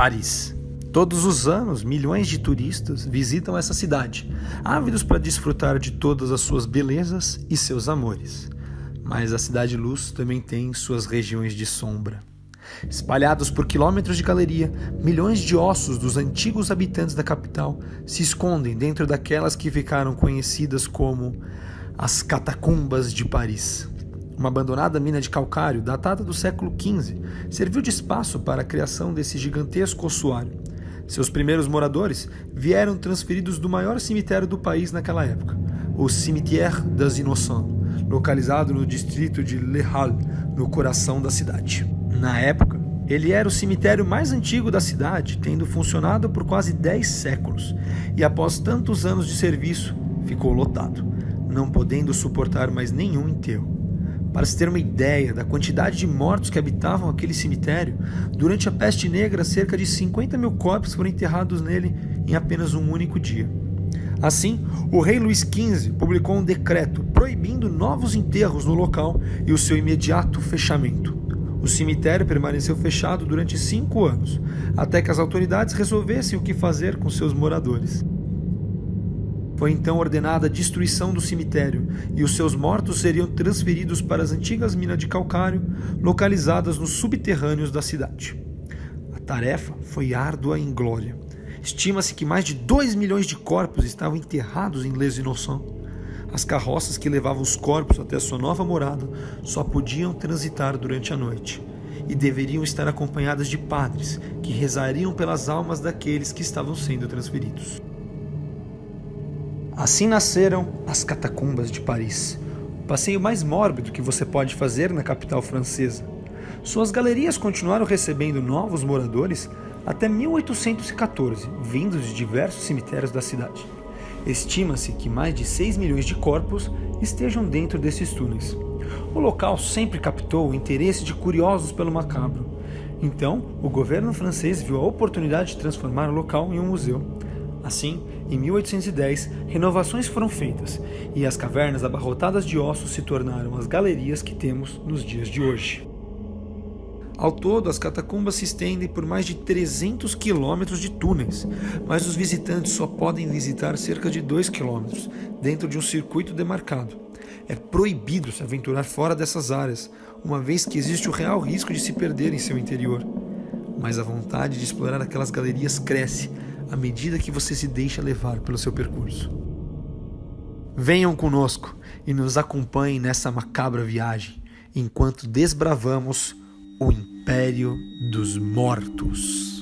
Paris. Todos os anos, milhões de turistas visitam essa cidade, ávidos para desfrutar de todas as suas belezas e seus amores. Mas a Cidade Luz também tem suas regiões de sombra. Espalhados por quilômetros de galeria, milhões de ossos dos antigos habitantes da capital se escondem dentro daquelas que ficaram conhecidas como as Catacumbas de Paris. Uma abandonada mina de calcário, datada do século XV, serviu de espaço para a criação desse gigantesco ossuário. Seus primeiros moradores vieram transferidos do maior cemitério do país naquela época, o Cimetière des Innocents, localizado no distrito de Le Halles, no coração da cidade. Na época, ele era o cemitério mais antigo da cidade, tendo funcionado por quase 10 séculos, e após tantos anos de serviço, ficou lotado, não podendo suportar mais nenhum enterro. Para se ter uma ideia da quantidade de mortos que habitavam aquele cemitério, durante a peste negra, cerca de 50 mil corpos foram enterrados nele em apenas um único dia. Assim, o rei Luís XV publicou um decreto proibindo novos enterros no local e o seu imediato fechamento. O cemitério permaneceu fechado durante cinco anos, até que as autoridades resolvessem o que fazer com seus moradores. Foi então ordenada a destruição do cemitério e os seus mortos seriam transferidos para as antigas minas de calcário localizadas nos subterrâneos da cidade. A tarefa foi árdua e inglória. Estima-se que mais de 2 milhões de corpos estavam enterrados em Les Innocents. As carroças que levavam os corpos até sua nova morada só podiam transitar durante a noite e deveriam estar acompanhadas de padres que rezariam pelas almas daqueles que estavam sendo transferidos. Assim nasceram as catacumbas de Paris, o passeio mais mórbido que você pode fazer na capital francesa. Suas galerias continuaram recebendo novos moradores até 1814, vindos de diversos cemitérios da cidade. Estima-se que mais de 6 milhões de corpos estejam dentro desses túneis. O local sempre captou o interesse de curiosos pelo macabro. Então, o governo francês viu a oportunidade de transformar o local em um museu. Assim, em 1810, renovações foram feitas e as cavernas abarrotadas de ossos se tornaram as galerias que temos nos dias de hoje. Ao todo, as catacumbas se estendem por mais de 300 quilômetros de túneis, mas os visitantes só podem visitar cerca de 2 quilômetros, dentro de um circuito demarcado. É proibido se aventurar fora dessas áreas, uma vez que existe o real risco de se perder em seu interior. Mas a vontade de explorar aquelas galerias cresce, à medida que você se deixa levar pelo seu percurso. Venham conosco e nos acompanhem nessa macabra viagem, enquanto desbravamos o Império dos Mortos.